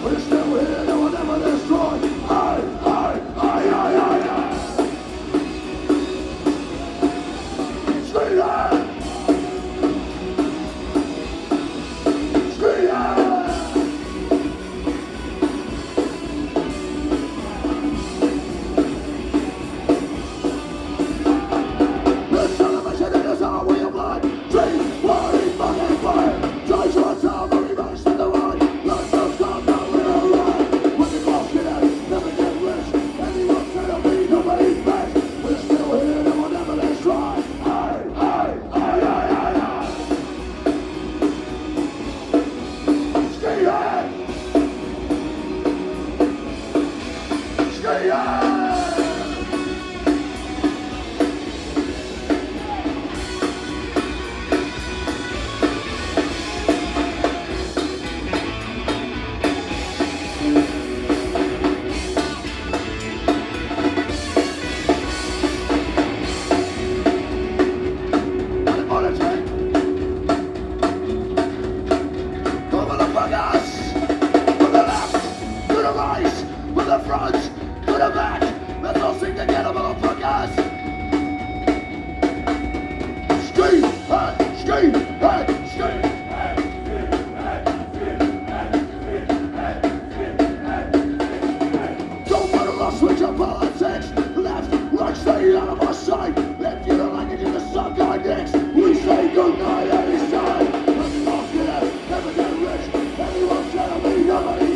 Where's the nobody